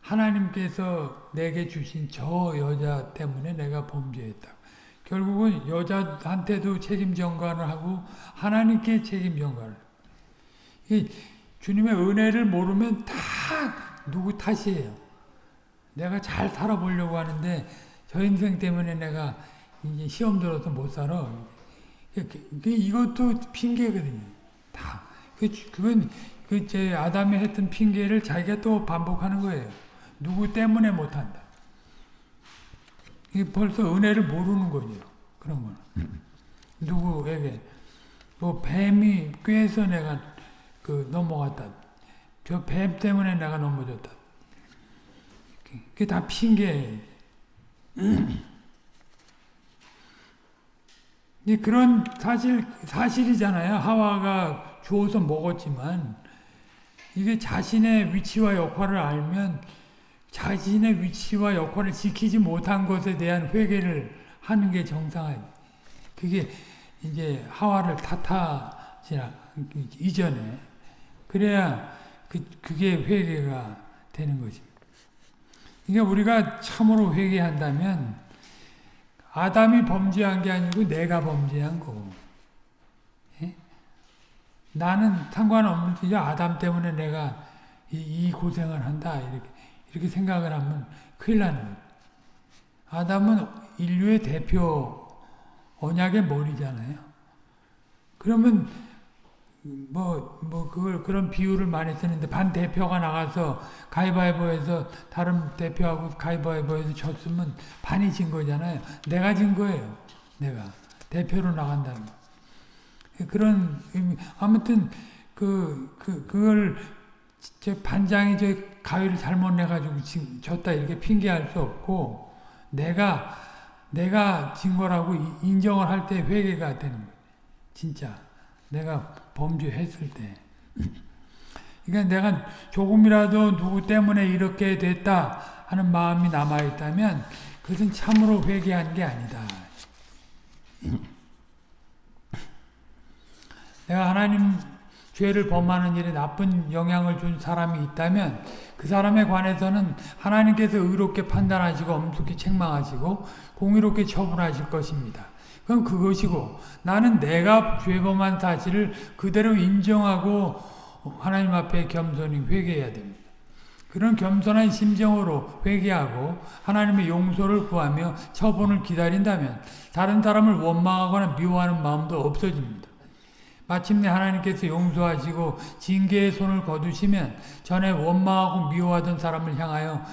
하나님께서 내게 주신 저 여자 때문에 내가 범죄했다. 결국은 여자한테도 책임 전가를 하고 하나님께 책임 전가를. 이 주님의 은혜를 모르면 다 누구 탓이에요. 내가 잘 살아보려고 하는데 저 인생 때문에 내가 이제 시험 들어서 못 살아. 이것도 핑계거든요. 다. 그, 그건 그제 아담이 했던 핑계를 자기가 또 반복하는 거예요. 누구 때문에 못한다. 벌써 은혜를 모르는 거죠. 그런 거는. 누구에게. 뭐, 뱀이 꾀해서 내가 그 넘어갔다. 저 뱀 때문에 내가 넘어졌다. 그게 다 핑계예요. 그런 사실, 사실이잖아요. 하와가 주워서 먹었지만, 이게 자신의 위치와 역할을 알면 자신의 위치와 역할을 지키지 못한 것에 대한 회개를 하는 게 정상이에요. 그게 이제 하와를 탓하지 이전에. 그래야 그, 그게 회개가 되는 것입니다. 그러니까 우리가 참으로 회개한다면 아담이 범죄한 게 아니고 내가 범죄한 거고 나는 상관없는지 아담 때문에 내가 이, 이, 고생을 한다. 이렇게 이렇게 생각을 하면 큰일 나는 거예요. 아담은 인류의 대표 언약의 머리잖아요. 그러면 뭐, 뭐, 그걸, 그런 비유를 많이 쓰는데, 반 대표가 나가서 가위바위보에서 다른 대표하고 가위바위보에서 졌으면 반이 진 거잖아요. 내가 진 거예요. 내가. 대표로 나간다는 거. 그런 의미. 아무튼 그, 그, 그걸 저 반장이 저 가위를 잘못 내가지고 졌다 이렇게 핑계할 수 없고 내가 내가 진 거라고 인정을 할 때 회개가 되는 거예요. 진짜 내가 범죄했을 때. 그러니까 내가 조금이라도 누구 때문에 이렇게 됐다 하는 마음이 남아있다면 그것은 참으로 회개한 게 아니다. 내가 하나님 죄를 범하는 일에 나쁜 영향을 준 사람이 있다면 그 사람에 관해서는 하나님께서 의롭게 판단하시고 엄숙히 책망하시고 공의롭게 처분하실 것입니다. 그럼 그것이고 나는 내가 죄범한 사실을 그대로 인정하고 하나님 앞에 겸손히 회개해야 됩니다. 그런 겸손한 심정으로 회개하고 하나님의 용서를 구하며 처분을 기다린다면 다른 사람을 원망하거나 미워하는 마음도 없어집니다. 마침내 하나님께서 용서하시고 징계의 손을 거두시면 전에 원망하고 미워하던 사람을 향하여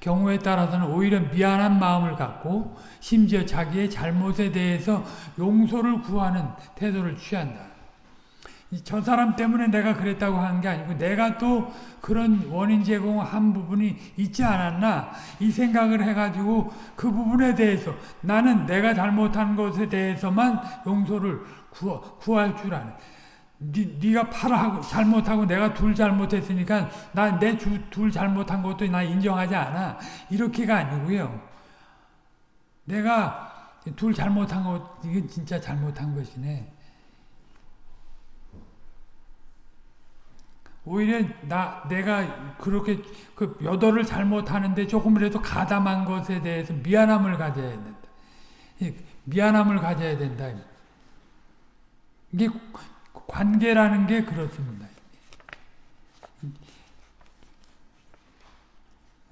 경우에 따라서는 오히려 미안한 마음을 갖고 심지어 자기의 잘못에 대해서 용서를 구하는 태도를 취한다. 저 사람 때문에 내가 그랬다고 하는 게 아니고 내가 또 그런 원인 제공한 부분이 있지 않았나 이 생각을 해가지고 그 부분에 대해서 나는 내가 잘못한 것에 대해서만 용서를 구하, 구할 줄 아네. 니, 네가 팔아하고 잘못하고 내가 둘 잘못했으니까 나내둘 잘못한 것도 나 인정하지 않아. 이렇게가 아니고요. 내가 둘 잘못한 것 이게 진짜 잘못한 것이네. 오히려 나 내가 그렇게 그 여덟을 잘못하는데 조금이라도 가담한 것에 대해서 미안함을 가져야 된다. 미안함을 가져야 된다. 이게 관계라는 게 그렇습니다.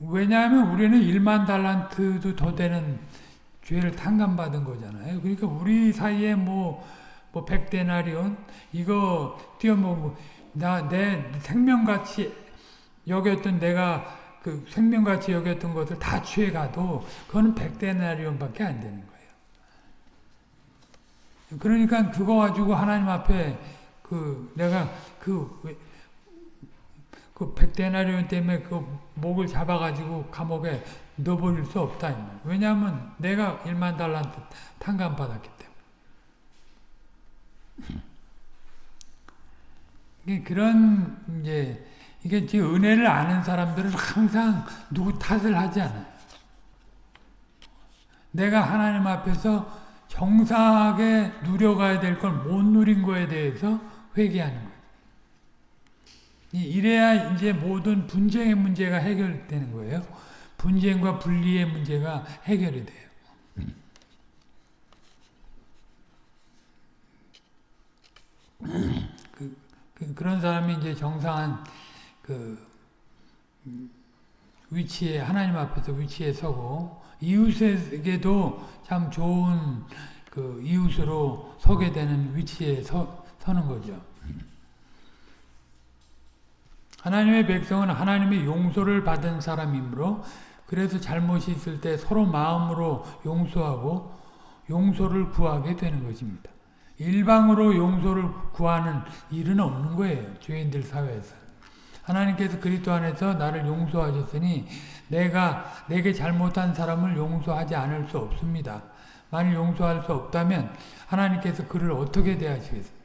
왜냐하면 우리는 1만 달란트도 더 되는 죄를 탕감받은 거잖아요. 그러니까 우리 사이에 뭐, 뭐, 백데나리온, 이거 뛰어먹고, 나, 내 생명같이 여겼던 내가 그 생명같이 여겼던 것을 다 취해가도, 그거는 백데나리온밖에 안 되는 거예요. 그러니까 그거 가지고 하나님 앞에 그 내가 그, 그 백데나리온 때문에 그 목을 잡아가지고 감옥에 넣어버릴 수 없다. 왜냐하면 내가 1만 달란트 탕감받았기 때문에. 그런 이제 이게 지금 은혜를 아는 사람들은 항상 누구 탓을 하지 않아요. 내가 하나님 앞에서 정상하게 누려가야 될 걸 못 누린 거에 대해서 회개하는 거예요. 이래야 이제 모든 분쟁의 문제가 해결되는 거예요. 분쟁과 분리의 문제가 해결이 돼요. 그, 그, 그런 사람이 이제 정상한 그 음, 위치에 하나님 앞에서 위치에 서고 이웃에게도 참 좋은 그 이웃으로 서게 되는 위치에 서, 서는 거죠. 하나님의 백성은 하나님의 용서를 받은 사람이므로 그래서 잘못이 있을 때 서로 마음으로 용서하고 용서를 구하게 되는 것입니다. 일방으로 용서를 구하는 일은 없는 거예요. 죄인들 사회에서. 하나님께서 그리스도 안에서 나를 용서하셨으니 내가 내게 잘못한 사람을 용서하지 않을 수 없습니다. 만일 용서할 수 없다면 하나님께서 그를 어떻게 대하시겠습니까?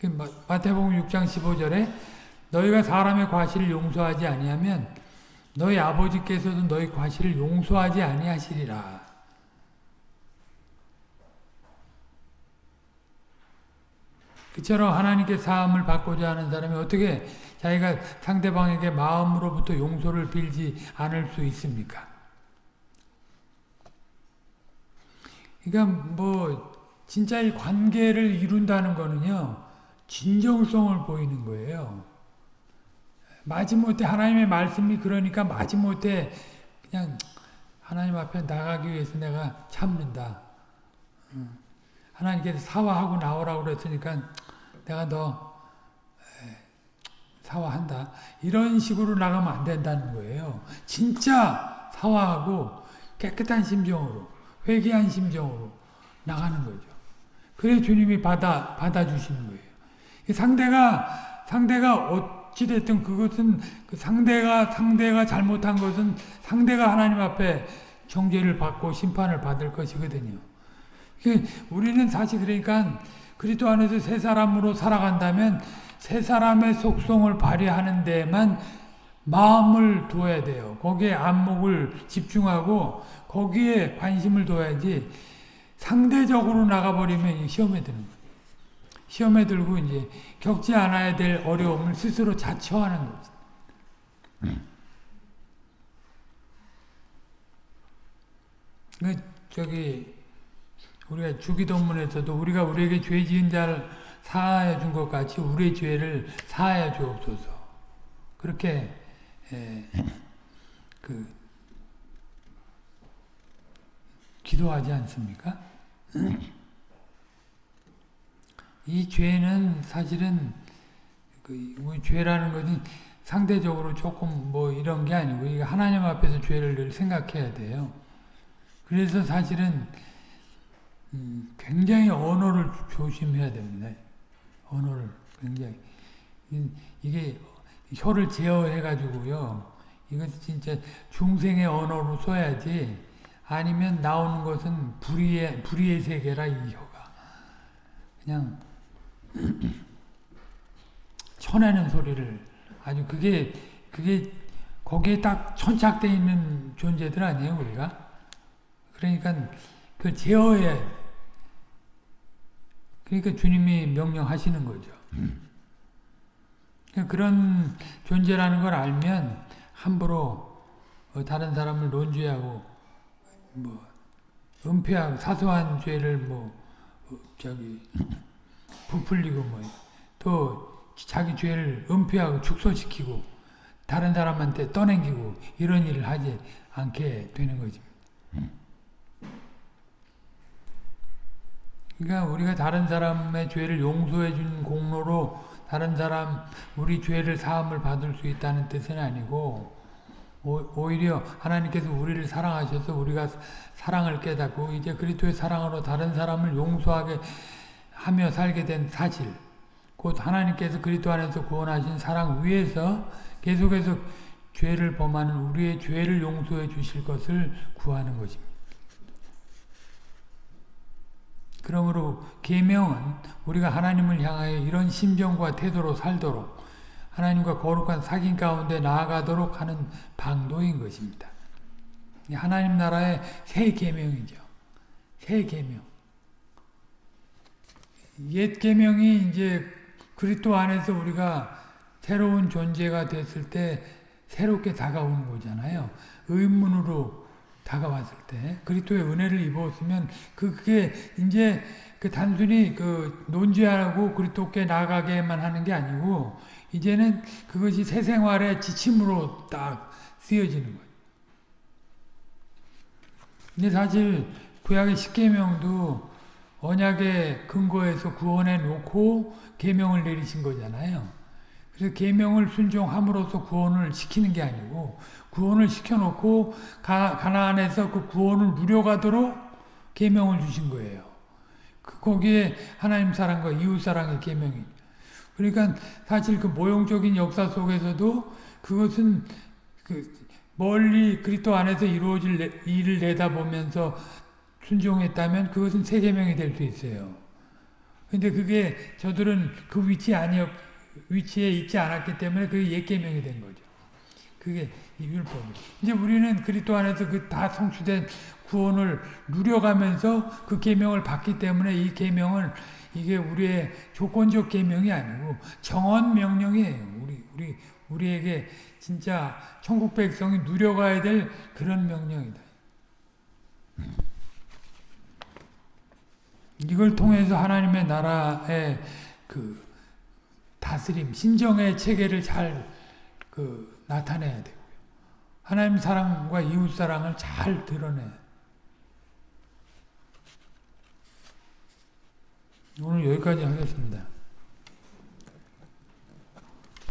그 마태복음 6장 15절에 너희가 사람의 과실을 용서하지 아니하면 너희 아버지께서도 너희 과실을 용서하지 아니하시리라. 그처럼 하나님께 사함을 받고자 하는 사람이 어떻게 자기가 상대방에게 마음으로부터 용서를 빌지 않을 수 있습니까? 그러니까 뭐 진짜 이 관계를 이룬다는 거는요. 진정성을 보이는 거예요. 마지못해 하나님의 말씀이 그러니까 마지못해 그냥 하나님 앞에 나가기 위해서 내가 참는다. 하나님께서 사과하고 나오라고 그랬으니까 내가 너 사과한다. 이런 식으로 나가면 안 된다는 거예요. 진짜 사과하고 깨끗한 심정으로 회개한 심정으로 나가는 거죠. 그래 주님이 받아 받아 주시는 거예요. 상대가 상대가 어찌 됐든 그것은 그 상대가 상대가 잘못한 것은 상대가 하나님 앞에 정죄를 받고 심판을 받을 것이거든요. 우리는 사실 그러니까 그리스도 안에서 새 사람으로 살아간다면 새 사람의 속성을 발휘하는 데만 마음을 둬야 돼요. 거기에 안목을 집중하고 거기에 관심을 둬야지 상대적으로 나가버리면 시험에 드는 거예요. 시험에 들고 이제 겪지 않아야 될 어려움을 스스로 자처하는 거죠. 그 저기 우리가 주기도문에서도 우리가 우리에게 죄 지은 자를 사하여 준 것 같이 우리의 죄를 사하여 주옵소서. 그렇게 에, 그 기도하지 않습니까? 이 죄는 사실은 그 죄라는 것은 상대적으로 조금 뭐 이런 게 아니고 하나님 앞에서 죄를 늘 생각해야 돼요. 그래서 사실은 음, 굉장히 언어를 조심해야 됩니다. 언어를 굉장히 이게 혀를 제어해 가지고요. 이것 진짜 중생의 언어로 써야지 아니면 나오는 것은 불의의 불의의 세계라 이 혀가. 그냥 쳐내는 소리를 아주 그게 그게 거기에 딱 천착되어 있는 존재들 아니에요 우리가? 그러니까 그 제어해 그러니까 주님이 명령하시는 거죠. 그러니까 그런 존재라는 걸 알면 함부로 다른 사람을 논죄하고 뭐 은폐하고 사소한 죄를 뭐 저기 부풀리고 뭐 또 자기 죄를 은폐하고 축소시키고 다른 사람한테 떠넘기고 이런 일을 하지 않게 되는 거지. 그러니까 우리가 다른 사람의 죄를 용서해 준 공로로 다른 사람 우리 죄를 사함을 받을 수 있다는 뜻은 아니고 오히려 하나님께서 우리를 사랑하셔서 우리가 사랑을 깨닫고 이제 그리스도의 사랑으로 다른 사람을 용서하게 하며 살게 된 사실 곧 하나님께서 그리스도 안에서 구원하신 사랑 위에서 계속해서 죄를 범하는 우리의 죄를 용서해 주실 것을 구하는 것입니다. 그러므로 계명은 우리가 하나님을 향하여 이런 심정과 태도로 살도록 하나님과 거룩한 사귐 가운데 나아가도록 하는 방도인 것입니다. 하나님 나라의 새 계명이죠. 새 계명. 옛 계명이 이제 그리스도 안에서 우리가 새로운 존재가 됐을 때 새롭게 다가오는 거잖아요. 의문으로 다가왔을 때 그리스도의 은혜를 입었으면 그게 이제 그 단순히 그 논지하고 그리스도께 나아가게만 하는 게 아니고 이제는 그것이 새 생활의 지침으로 딱 쓰여지는 거예요. 근데 사실 구약의 십계명도 언약의 근거에서 구원해 놓고 계명을 내리신 거잖아요. 그래서 계명을 순종함으로써 구원을 시키는 게 아니고 구원을 시켜놓고 가, 가나안에서 그 구원을 누려가도록 계명을 주신 거예요. 그 거기에 하나님 사랑과 이웃 사랑의 계명이. 그러니까 사실 그 모형적인 역사 속에서도 그것은 그 멀리 그리스도 안에서 이루어질 일을 내다보면서 순종했다면 그것은 새 계명이 될 수 있어요. 근데 그게 저들은 그 위치 아니었 위치에 있지 않았기 때문에 그게 옛 계명이 된 거죠. 그게 율법이. 이제 우리는 그리스도 안에서 그 다 성취된 구원을 누려가면서 그 계명을 받기 때문에 이 계명을 이게 우리의 조건적 계명이 아니고 정언 명령이에요. 우리 우리 우리에게 진짜 천국 백성이 누려가야 될 그런 명령이다. 이걸 통해서 하나님의 나라의 그 다스림, 신정의 체계를 잘 그 나타내야 되고요. 하나님 사랑과 이웃 사랑을 잘 드러내야 오늘 여기까지 하겠습니다.